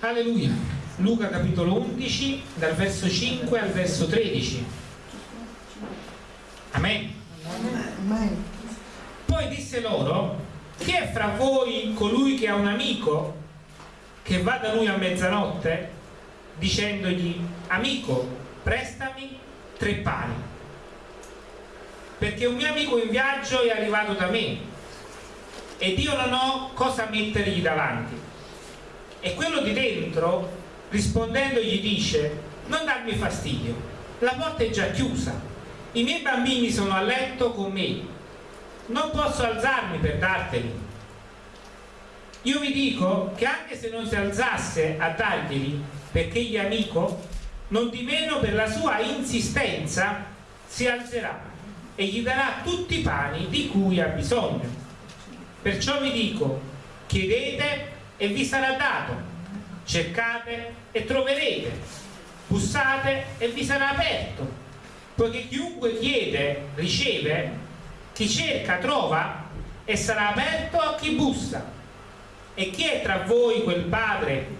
Alleluia. Luca capitolo 11, dal verso 5 al verso 13. Amen. Amen. Poi disse loro, chi è fra voi colui che ha un amico che va da lui a mezzanotte dicendogli, amico, prestami tre pani, perché un mio amico in viaggio è arrivato da me ed io non ho cosa mettergli davanti. E quello di dentro, rispondendo, gli dice, non darmi fastidio, la porta è già chiusa, i miei bambini sono a letto con me, non posso alzarmi per darteli. Io vi dico che anche se non si alzasse a darglieli perché gli amico, non di meno per la sua insistenza si alzerà e gli darà tutti i pani di cui ha bisogno. Perciò vi dico, chiedete e vi sarà dato, cercate e troverete, bussate e vi sarà aperto, poiché chiunque chiede riceve, chi cerca trova e sarà aperto a chi bussa. E chi è tra voi quel padre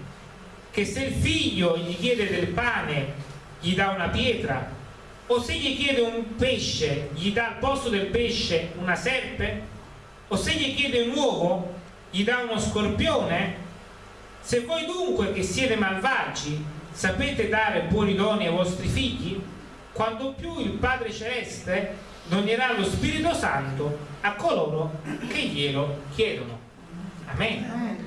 che se il figlio gli chiede del pane gli dà una pietra? O se gli chiede un pesce gli dà al posto del pesce una serpe? O se gli chiede un uovo gli dà uno scorpione? Se voi dunque che siete malvagi sapete dare buoni doni ai vostri figli? Quando più il Padre Celeste donerà lo Spirito Santo a coloro che glielo chiedono. Amen.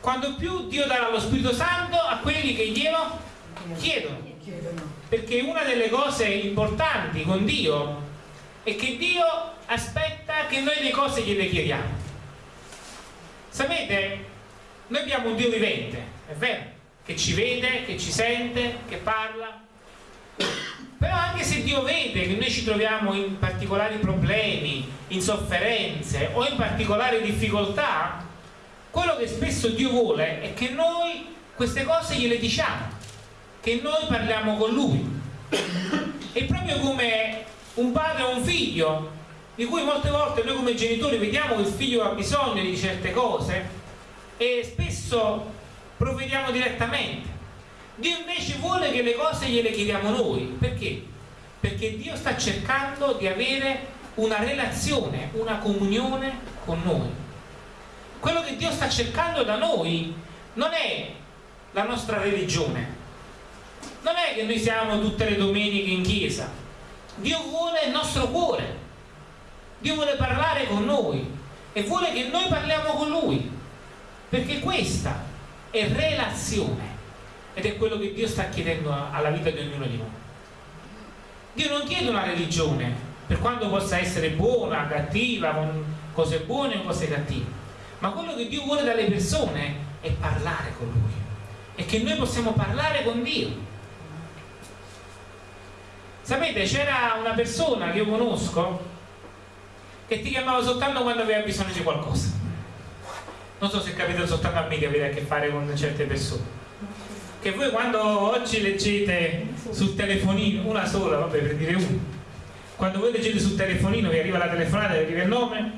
Quando più Dio darà lo Spirito Santo a quelli che glielo chiedono. Perché una delle cose importanti con Dio è che Dio aspetta che noi le cose gliele chiediamo. Sapete, noi abbiamo un Dio vivente, è vero, che ci vede, che ci sente, che parla. Però anche se Dio vede che noi ci troviamo in particolari problemi, in sofferenze o in particolari difficoltà, quello che spesso Dio vuole è che noi queste cose gliele diciamo che noi parliamo con Lui è proprio come un padre o un figlio di cui molte volte noi come genitori vediamo che il figlio ha bisogno di certe cose e spesso provvediamo direttamente. Dio invece vuole che le cose gliele chiediamo noi. Perché? perché Dio sta cercando di avere una relazione, una comunione con noi. Quello che Dio sta cercando da noi non è la nostra religione. Non è che noi siamo tutte le domeniche in chiesa. Dio vuole il nostro cuore Dio vuole parlare con noi e vuole che noi parliamo con Lui perché questa è relazione ed è quello che Dio sta chiedendo alla vita di ognuno di noi. Dio non chiede una religione per quanto possa essere buona, cattiva, con cose buone o cose cattive ma quello che Dio vuole dalle persone è parlare con Lui e che noi possiamo parlare con Dio. Sapete c'era una persona che io conosco che ti chiamava soltanto quando aveva bisogno di qualcosa non so se capita soltanto a me che avete a che fare con certe persone che voi quando oggi leggete sul telefonino una sola, vabbè per dire una quando voi leggete sul telefonino vi arriva la telefonata, vi arriva il nome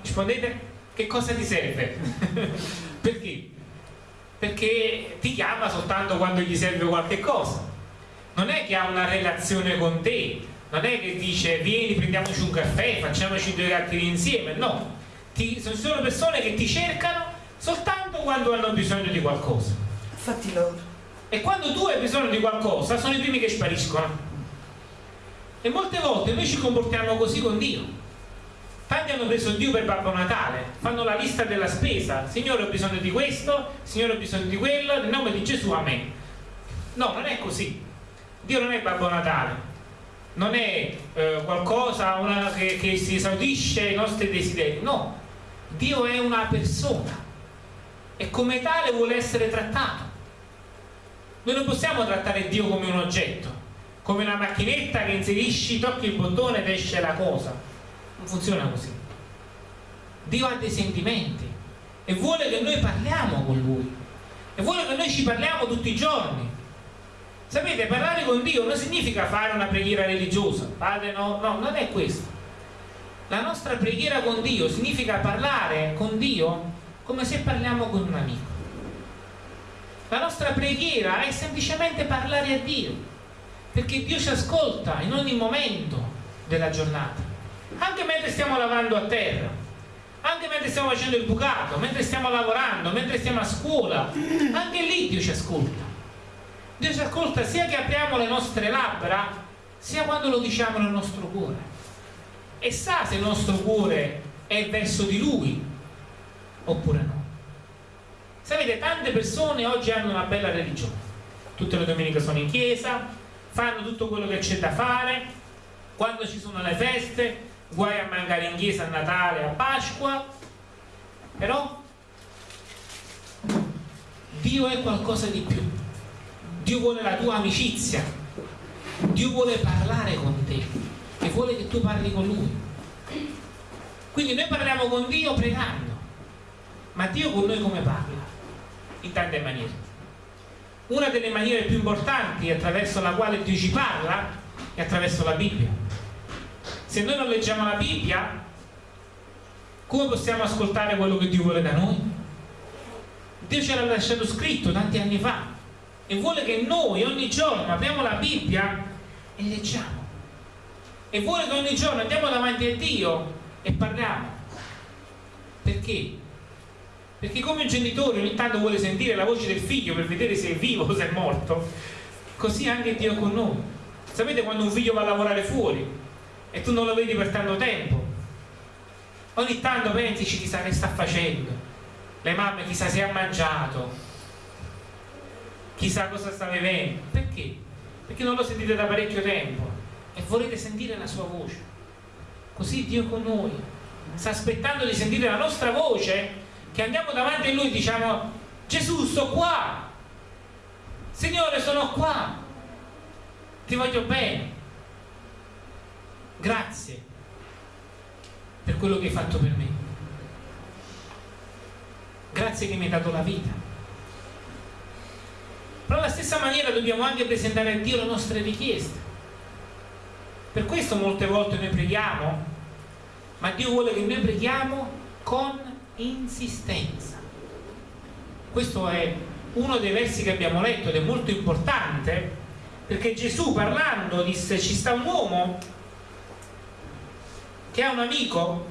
rispondete che cosa ti serve? perché? Perché ti chiama soltanto quando gli serve qualche cosa non è che ha una relazione con te non è che dice vieni prendiamoci un caffè facciamoci due chiacchiere insieme no. Ti, sono persone che ti cercano soltanto quando hanno bisogno di qualcosa. Fatti loro e quando tu hai bisogno di qualcosa sono i primi che spariscono. E molte volte noi ci comportiamo così con Dio. Tanti hanno preso Dio per Babbo Natale fanno la lista della spesa. Signore ho bisogno di questo Signore ho bisogno di quello nel nome di Gesù Amen. No non è così. Dio non è Babbo Natale non è eh, qualcosa una, che, che si esaudisce i nostri desideri. No Dio è una persona e come tale vuole essere trattato. Noi non possiamo trattare Dio come un oggetto come una macchinetta che inserisci, tocchi il bottone ed esce la cosa. Non funziona così. Dio ha dei sentimenti e vuole che noi parliamo con Lui. E vuole che noi ci parliamo tutti i giorni sapete parlare con Dio non significa fare una preghiera religiosa padre no, no, non è questo la nostra preghiera con Dio significa parlare con Dio come se parliamo con un amico. La nostra preghiera è semplicemente parlare a Dio, perché Dio ci ascolta in ogni momento della giornata, anche mentre stiamo lavando a terra, anche mentre stiamo facendo il bucato, mentre stiamo lavorando, mentre stiamo a scuola, anche lì Dio ci ascolta. Dio ci ascolta sia che apriamo le nostre labbra, sia quando lo diciamo nel nostro cuore. E sa se il nostro cuore è verso di Lui oppure no. Sapete, tante persone oggi hanno una bella religione. Tutte le domeniche sono in chiesa, fanno tutto quello che c'è da fare, quando ci sono le feste, guai a mancare in chiesa a Natale, a Pasqua, però Dio è qualcosa di più. Dio vuole la tua amicizia, Dio vuole parlare con te e vuole che tu parli con Lui. Quindi noi parliamo con Dio pregando, ma Dio con noi come parla? In tante maniere. Una delle maniere più importanti attraverso la quale Dio ci parla è attraverso la Bibbia. Se noi non leggiamo la Bibbia, come possiamo ascoltare quello che Dio vuole da noi? Dio ce l'ha lasciato scritto tanti anni fa e vuole che noi ogni giorno apriamo la Bibbia e leggiamo. E vuole che ogni giorno andiamo davanti a Dio e parliamo. Perché? Perché come un genitore ogni tanto vuole sentire la voce del figlio per vedere se è vivo o se è morto, così anche Dio con noi. Sapete quando un figlio va a lavorare fuori e tu non lo vedi per tanto tempo? Ogni tanto pensi chissà che sta facendo, le mamme chissà se ha mangiato, chissà cosa sta vivendo. Perché? Perché non lo sentite da parecchio tempo. E volete sentire la sua voce. Così Dio con noi. Sta aspettando di sentire la nostra voce che andiamo davanti a Lui e diciamo Gesù sto qua. Signore sono qua. Ti voglio bene. Grazie per quello che hai fatto per me. Grazie che mi hai dato la vita però alla stessa maniera dobbiamo anche presentare a Dio le nostre richieste per questo molte volte noi preghiamo ma Dio vuole che noi preghiamo con insistenza. Questo è uno dei versi che abbiamo letto ed è molto importante perché Gesù parlando disse ci sta un uomo che ha un amico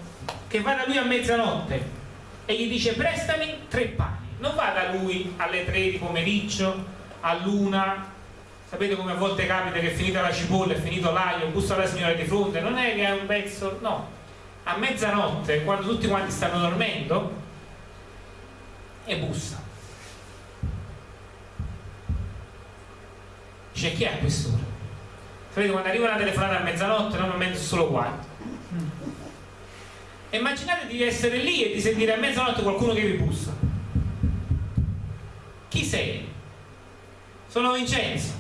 che va da lui a mezzanotte e gli dice prestami tre pani non va da lui alle tre di pomeriggio a luna sapete come a volte capita che è finita la cipolla è finito l'aglio bussa la signora di fronte non è che è un pezzo no a mezzanotte, quando tutti quanti stanno dormendo, e bussa. Dice chi è a quest'ora? Sapete quando arriva una telefonata a mezzanotte normalmente solo. E immaginate di essere lì e di sentire a mezzanotte qualcuno che vi bussa. Chi sei? Sono Vincenzo.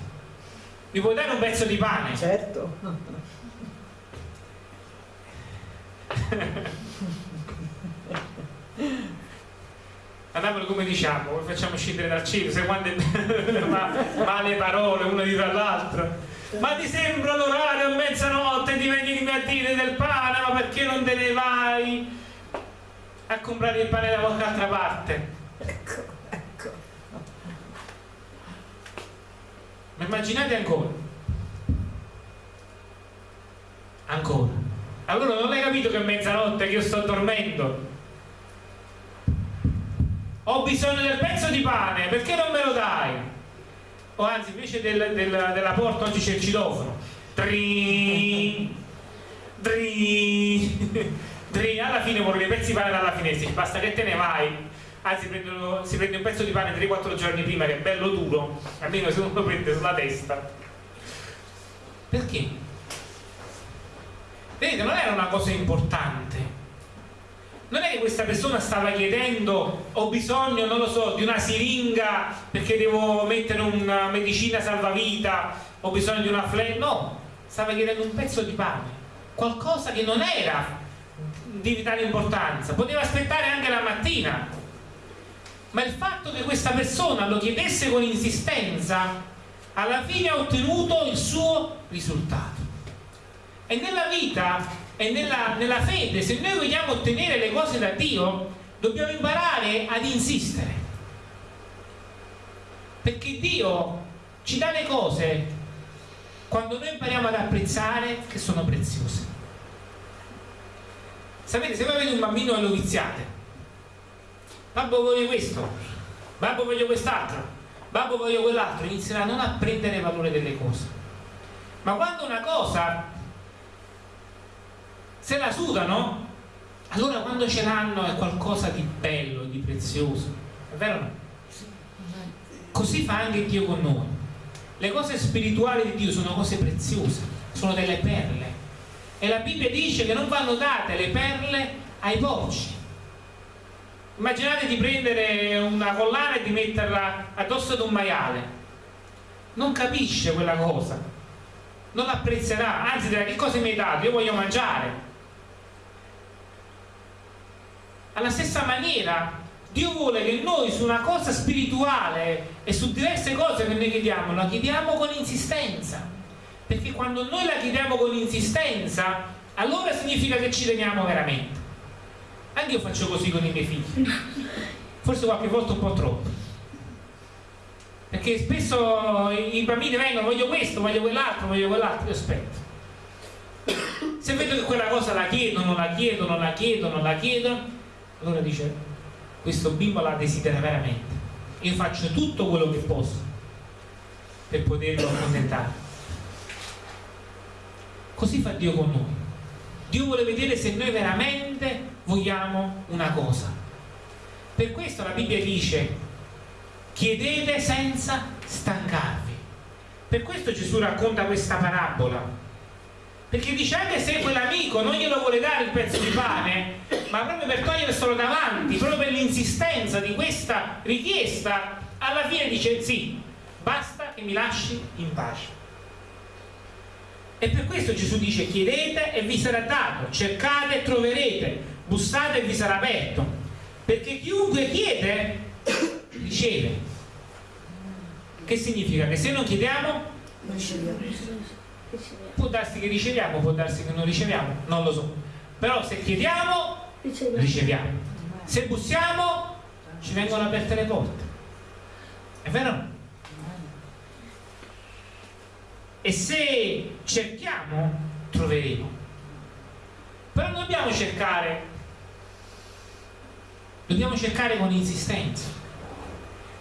Mi puoi dare un pezzo di pane? Certo. Andiamolo come diciamo, facciamo scendere dal cielo, se quante male parole una di tra l'altra. Ma ti sembra l'orario a mezzanotte di venirmi a dire del pane, ma perché non te ne vai a comprare il pane da qualche altra parte? Ecco. Ma immaginate ancora. Ancora. Allora non hai capito che è mezzanotte che io sto dormendo? Ho bisogno del pezzo di pane perché non me lo dai? O anzi invece del, del, della porta oggi c'è il citofono. Dri, dri, dri. alla fine vorrei i pezzi di pane dalla finestra basta che te ne vai anzi prendono, si prende un pezzo di pane 3-4 giorni prima che è bello duro almeno se uno lo prende sulla testa perché? Vedete, non era una cosa importante. Non è che questa persona stava chiedendo ho bisogno, non lo so, di una siringa perché devo mettere una medicina salvavita, ho bisogno di una fle... No, stava chiedendo un pezzo di pane, qualcosa che non era di vitale importanza, poteva aspettare anche la mattina. Ma il fatto che questa persona lo chiedesse con insistenza, alla fine ha ottenuto il suo risultato. E nella vita e nella, nella fede, se noi vogliamo ottenere le cose da Dio, dobbiamo imparare ad insistere. Perché Dio ci dà le cose quando noi impariamo ad apprezzare che sono preziose. Sapete, se voi avete un bambino e lo viziate, babbo voglio questo, babbo voglio quest'altro, babbo voglio quell'altro, inizierà a non a prendere valore delle cose. Ma quando una cosa se la sudano, allora quando ce l'hanno è qualcosa di bello, di prezioso. È vero o no? Così fa anche Dio con noi. Le cose spirituali di Dio sono cose preziose, sono delle perle. E la Bibbia dice che non vanno date le perle ai porci. Immaginate di prendere una collana e di metterla addosso ad un maiale. Non capisce quella cosa, non l'apprezzerà, anzi dirà che cosa mi hai dato? Io voglio mangiare. Alla stessa maniera Dio vuole che noi su una cosa spirituale e su diverse cose che noi chiediamo, la chiediamo con insistenza. Perché quando noi la chiediamo con insistenza, allora significa che ci teniamo veramente. Anche io faccio così con i miei figli. Forse qualche volta un po' troppo. Perché spesso i bambini vengono, voglio questo, voglio quell'altro, voglio quell'altro, io aspetto. Se vedo che quella cosa la chiedono, la chiedono, la chiedono, la chiedono, allora dice questo bimbo la desidera veramente io faccio tutto quello che posso per poterlo accontentare così fa Dio con noi Dio vuole vedere se noi veramente vogliamo una cosa. Per questo la Bibbia dice chiedete senza stancarvi. Per questo Gesù racconta questa parabola. Perché dice anche se quell'amico non glielo vuole dare il pezzo di pane ma proprio per toglierselo davanti proprio per l'insistenza di questa richiesta alla fine dice sì basta che mi lasci in pace. E per questo Gesù dice chiedete e vi sarà dato cercate e troverete bussate e vi sarà aperto perché chiunque chiede riceve che significa che se non chiediamo non può darsi che riceviamo, può darsi che non riceviamo, non lo so. Però se chiediamo, riceviamo. Se bussiamo, ci vengono aperte le porte. È vero? E se cerchiamo, troveremo. Però non dobbiamo cercare, dobbiamo cercare con insistenza.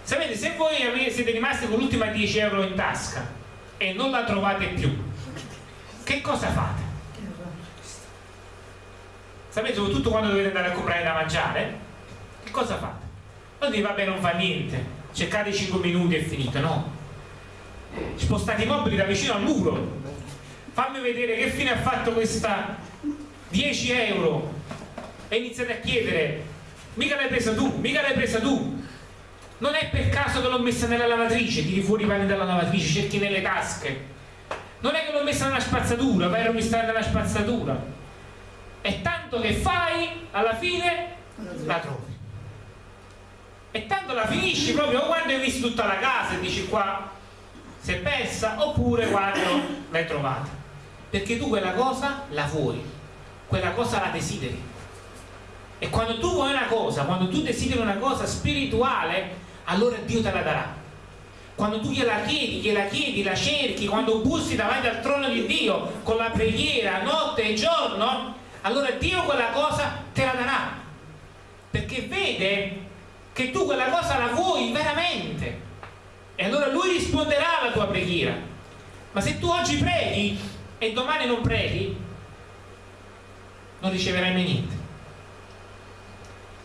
Sapete, se voi siete rimasti con l'ultima 10 euro in tasca e non la trovate più, che cosa fate? Sapete, soprattutto quando dovete andare a comprare da mangiare, che cosa fate? Non dite, vabbè, non fa niente, cercate 5 minuti e finito, no. Spostate i mobili da vicino al muro, fammi vedere che fine ha fatto questa 10 euro e iniziate a chiedere, mica l'hai presa tu, mica l'hai presa tu. Non è per caso che l'ho messa nella lavatrice, tiri fuori i panni dalla lavatrice, cerchi nelle tasche, non è che l'ho messa nella spazzatura, ma ero messa nella spazzatura. E tanto che fai, alla fine la trovi. E tanto la finisci proprio quando hai visto tutta la casa e dici qua si è persa, oppure quando l'hai trovata. Perché tu quella cosa la vuoi, quella cosa la desideri. E quando tu vuoi una cosa, quando tu desideri una cosa spirituale, allora Dio te la darà quando tu gliela chiedi, gliela chiedi, la cerchi, quando bussi davanti al trono di Dio con la preghiera notte e giorno, allora Dio quella cosa te la darà. Perché vede che tu quella cosa la vuoi veramente. E allora Lui risponderà alla tua preghiera. Ma se tu oggi preghi e domani non preghi, non riceverai mai niente.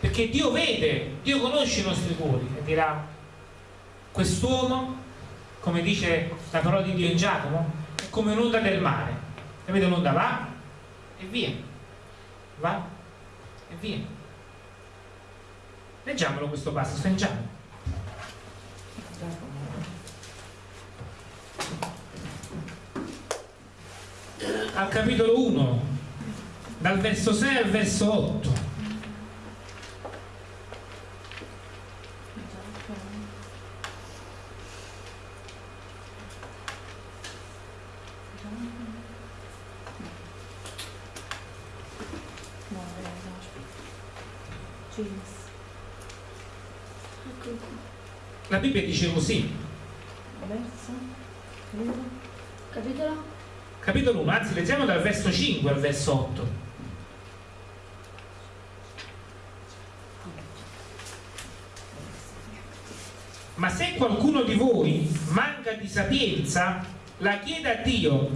Perché Dio vede, Dio conosce i nostri cuori e dirà quest'uomo, come dice la parola di Dio in Giacomo, è come un'onda del mare. Capite un'onda va e via, va e via. Leggiamolo questo passo, sta. Al capitolo 1, dal verso 6 al verso 8. La Bibbia dice così. Capitolo. capitolo 1, anzi leggiamo dal verso 5 al verso 8. Ma se qualcuno di voi manca di sapienza, la chieda a Dio,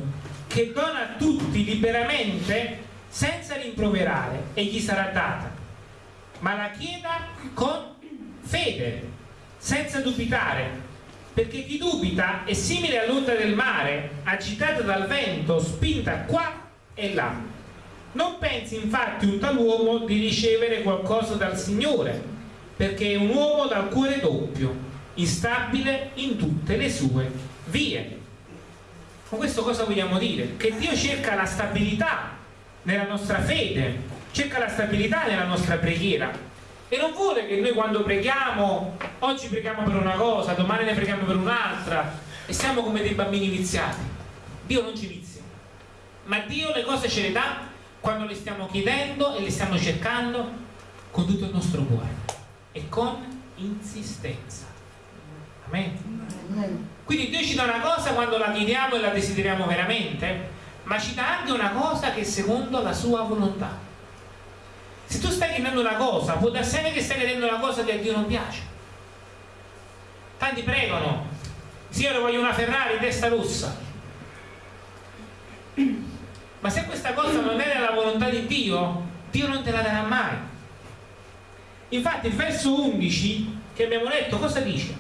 che dona a tutti liberamente, senza rimproverare, e gli sarà data. Ma la chieda con fede, senza dubitare, perché chi dubita è simile all'onda del mare, agitata dal vento, spinta qua e là. Non pensi infatti un tal uomo di ricevere qualcosa dal Signore, perché è un uomo dal cuore doppio, instabile in tutte le sue vie. Con questo cosa vogliamo dire? Che Dio cerca la stabilità nella nostra fede, cerca la stabilità nella nostra preghiera e non vuole che noi quando preghiamo, oggi preghiamo per una cosa, domani ne preghiamo per un'altra e siamo come dei bambini viziati. Dio non ci vizia, ma Dio le cose ce le dà quando le stiamo chiedendo e le stiamo cercando con tutto il nostro cuore e con insistenza. Amen. Quindi Dio ci dà una cosa quando la chiediamo e la desideriamo veramente, ma ci dà anche una cosa che è secondo la sua volontà. Se tu stai chiedendo una cosa, può anche che stai chiedendo una cosa che a Dio non piace. Tanti pregano, Signore voglio una Ferrari testa rossa. Ma se questa cosa non è nella volontà di Dio, Dio non te la darà mai. Infatti il verso 11 che abbiamo letto cosa dice?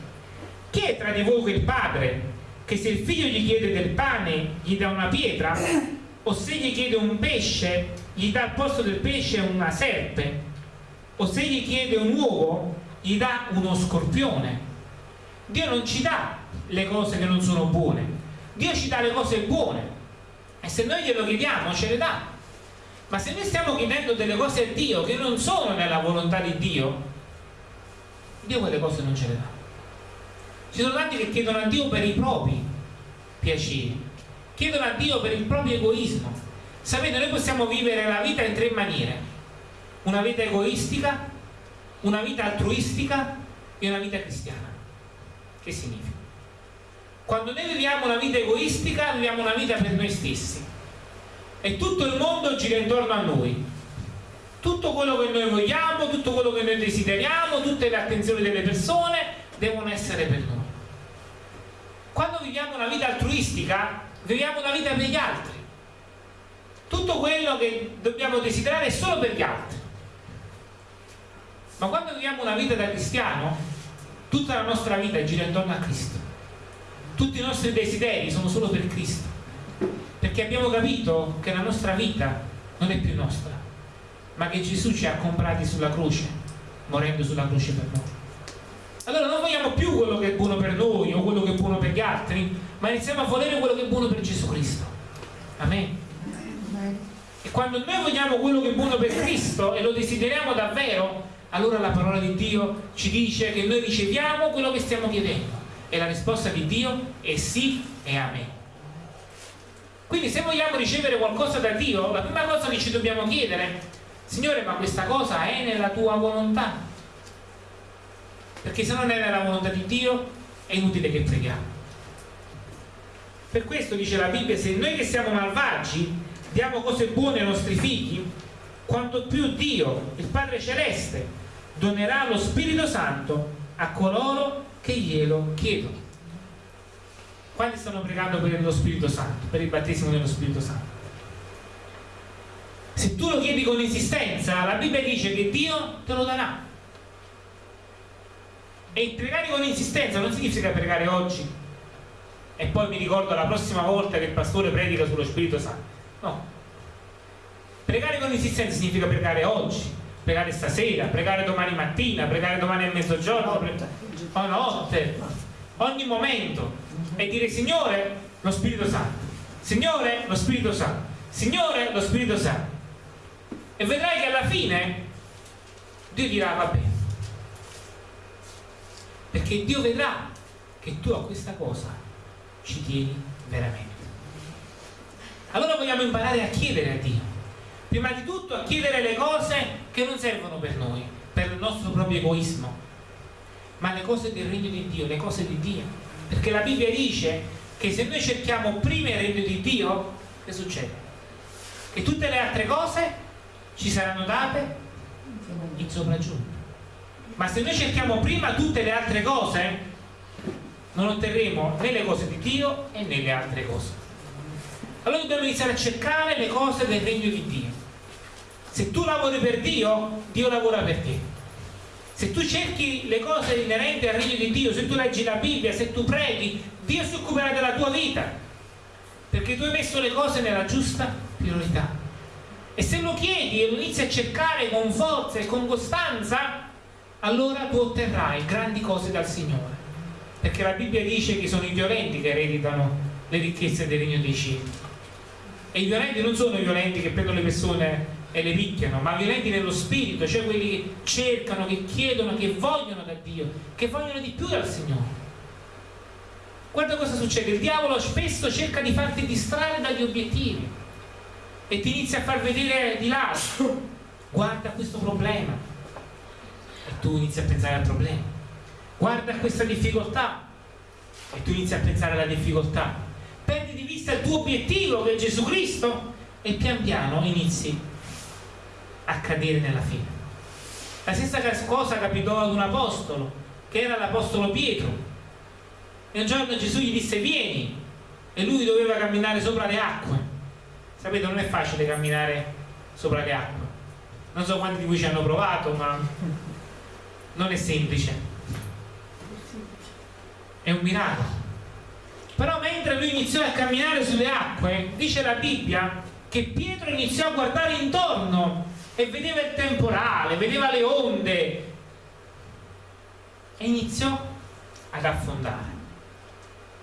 Chi è tra di voi quel padre che se il figlio gli chiede del pane gli dà una pietra? O se gli chiede un pesce gli dà al posto del pesce una serpe? O se gli chiede un uovo gli dà uno scorpione? Dio non ci dà le cose che non sono buone, Dio ci dà le cose buone e se noi glielo chiediamo ce le dà. Ma se noi stiamo chiedendo delle cose a Dio che non sono nella volontà di Dio, Dio quelle cose non ce le dà. Ci sono tanti che chiedono a Dio per i propri piaceri, chiedono a Dio per il proprio egoismo. Sapete, noi possiamo vivere la vita in tre maniere. Una vita egoistica, una vita altruistica e una vita cristiana. Che significa? Quando noi viviamo una vita egoistica, viviamo una vita per noi stessi. E tutto il mondo gira intorno a noi. Tutto quello che noi vogliamo, tutto quello che noi desideriamo, tutte le attenzioni delle persone devono essere per noi. Quando viviamo una vita altruistica, viviamo una vita per gli altri. Tutto quello che dobbiamo desiderare è solo per gli altri. Ma quando viviamo una vita da cristiano, tutta la nostra vita gira intorno a Cristo. Tutti i nostri desideri sono solo per Cristo. Perché abbiamo capito che la nostra vita non è più nostra, ma che Gesù ci ha comprati sulla croce, morendo sulla croce per noi. Allora non vogliamo più quello che è buono per noi o quello che è buono per gli altri, ma iniziamo a volere quello che è buono per Gesù Cristo. Amen. E quando noi vogliamo quello che è buono per Cristo e lo desideriamo davvero, allora la parola di Dio ci dice che noi riceviamo quello che stiamo chiedendo. E la risposta di Dio è sì e amen. Quindi se vogliamo ricevere qualcosa da Dio, la prima cosa che ci dobbiamo chiedere, Signore, ma questa cosa è nella tua volontà? perché se non è nella volontà di Dio è inutile che preghiamo per questo dice la Bibbia se noi che siamo malvagi diamo cose buone ai nostri figli quanto più Dio il Padre Celeste donerà lo Spirito Santo a coloro che glielo chiedono. Quanti stanno pregando per lo Spirito Santo per il battesimo dello Spirito Santo? Se tu lo chiedi con insistenza la Bibbia dice che Dio te lo darà. E pregare con insistenza non significa pregare oggi. E poi mi ricordo la prossima volta che il pastore predica sullo Spirito Santo. No. Pregare con insistenza significa pregare oggi, pregare stasera, pregare domani mattina, pregare domani a mezzogiorno, notte. o notte, ogni momento e dire Signore lo Spirito Santo, Signore lo Spirito Santo, Signore lo Spirito Santo. E vedrai che alla fine Dio dirà va bene perché Dio vedrà che tu a questa cosa ci tieni veramente. Allora vogliamo imparare a chiedere a Dio, prima di tutto a chiedere le cose che non servono per noi, per il nostro proprio egoismo, ma le cose del regno di Dio, le cose di Dio. Perché la Bibbia dice che se noi cerchiamo prima il regno di Dio, che succede? Che tutte le altre cose ci saranno date in sopraggiunta. Ma se noi cerchiamo prima tutte le altre cose, non otterremo né le cose di Dio né le altre cose. Allora dobbiamo iniziare a cercare le cose del regno di Dio. Se tu lavori per Dio, Dio lavora per te. Se tu cerchi le cose inerenti al regno di Dio, se tu leggi la Bibbia, se tu preghi, Dio si occuperà della tua vita. Perché tu hai messo le cose nella giusta priorità. E se lo chiedi e lo inizi a cercare con forza e con costanza, allora tu otterrai grandi cose dal Signore perché la Bibbia dice che sono i violenti che ereditano le ricchezze del regno dei cieli e i violenti non sono i violenti che prendono le persone e le picchiano ma violenti nello spirito cioè quelli che cercano, che chiedono, che vogliono da Dio che vogliono di più dal Signore. Guarda cosa succede il diavolo spesso cerca di farti distrarre dagli obiettivi e ti inizia a far vedere di là. Guarda questo problema. E tu inizi a pensare al problema. Guarda questa difficoltà. E tu inizi a pensare alla difficoltà perdi di vista il tuo obiettivo che è Gesù Cristo e pian piano inizi a cadere nella fine. La stessa cosa capitò ad un apostolo che era l'apostolo Pietro. E un giorno Gesù gli disse vieni e lui doveva camminare sopra le acque. Sapete non è facile camminare sopra le acque. Non so quanti di voi ci hanno provato ma non è semplice. È un miracolo però mentre lui iniziò a camminare sulle acque dice la Bibbia che Pietro iniziò a guardare intorno e vedeva il temporale vedeva le onde e iniziò ad affondare.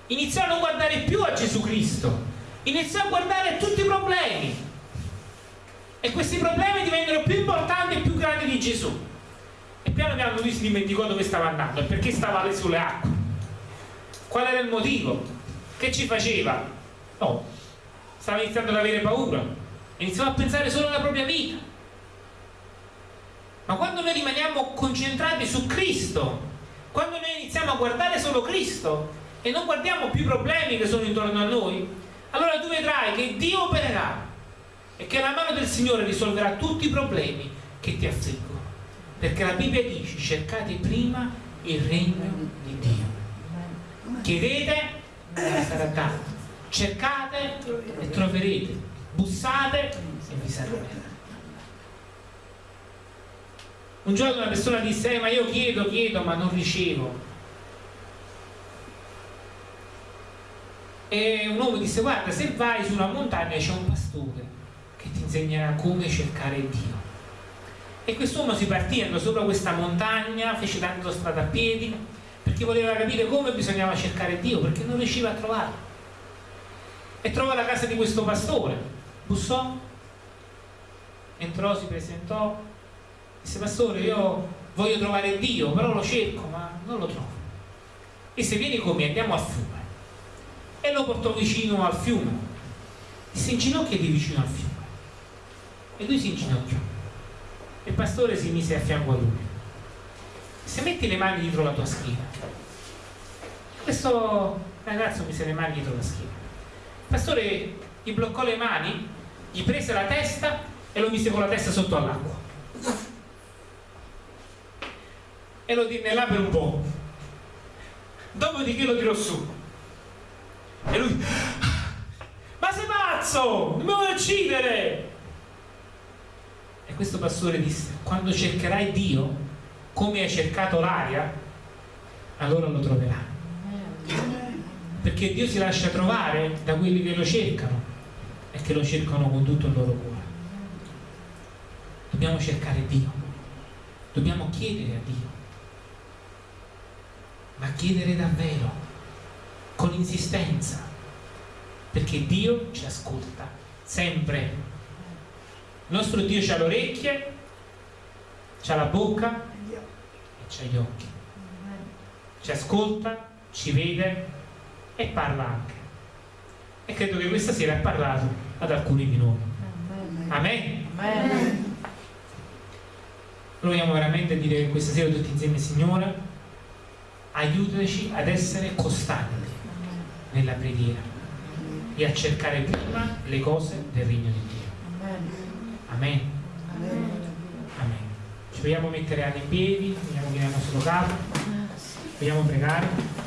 Iniziò a non guardare più a Gesù Cristo iniziò a guardare tutti i problemi. E questi problemi divennero più importanti e più grandi di Gesù. E piano piano lui si dimenticò dove stava andando e perché stava sulle acque. Qual era il motivo? Che ci faceva? No, stava iniziando ad avere paura, iniziava a pensare solo alla propria vita. Ma quando noi rimaniamo concentrati su Cristo, quando noi iniziamo a guardare solo Cristo e non guardiamo più i problemi che sono intorno a noi, allora tu vedrai che Dio opererà e che la mano del Signore risolverà tutti i problemi che ti affliggono. Perché la Bibbia dice cercate prima il regno di Dio chiedete e sarà dato cercate e troverete. Bussate e vi sarà un giorno una persona disse eh, ma io chiedo, chiedo ma non ricevo. E un uomo disse guarda se vai su una montagna c'è un pastore che ti insegnerà come cercare Dio. E quest'uomo si partì andò sopra questa montagna fece tanto strada a piedi perché voleva capire come bisognava cercare Dio, perché non riusciva a trovarlo. E trovò la casa di questo pastore, bussò, entrò, si presentò, disse pastore io voglio trovare Dio, però lo cerco, ma non lo trovo. Disse vieni con me, andiamo al fiume. E lo portò vicino al fiume. Disse inginocchiati vicino al fiume. E lui si inginocchiò. E il pastore si mise a fianco a lui se metti le mani dietro la tua schiena questo ragazzo mise le mani dietro la schiena. Il pastore gli bloccò le mani gli prese la testa e lo mise con la testa sotto all'acqua. E lo tenne là per un po' dopodiché lo tirò su. E lui ma sei pazzo! Mi vuoi uccidere? E questo pastore disse quando cercherai Dio come hai cercato l'aria, allora lo troverai. Perché Dio si lascia trovare da quelli che lo cercano e che lo cercano con tutto il loro cuore. Dobbiamo cercare Dio, dobbiamo chiedere a Dio, ma chiedere davvero, con insistenza, perché Dio ci ascolta sempre. Il nostro Dio ha le orecchie, ha la bocca c'ha gli occhi, ci ascolta, ci vede e parla anche. E credo che questa sera ha parlato ad alcuni di noi. Amen. Amen. Proviamo veramente a dire questa sera tutti insieme, Signore, aiutaci ad essere costanti nella preghiera e a cercare prima le cose del regno di Dio. Amen. Amen. Ci vogliamo mettere in piedi, vogliamo venire al nostro capo, vogliamo pregare.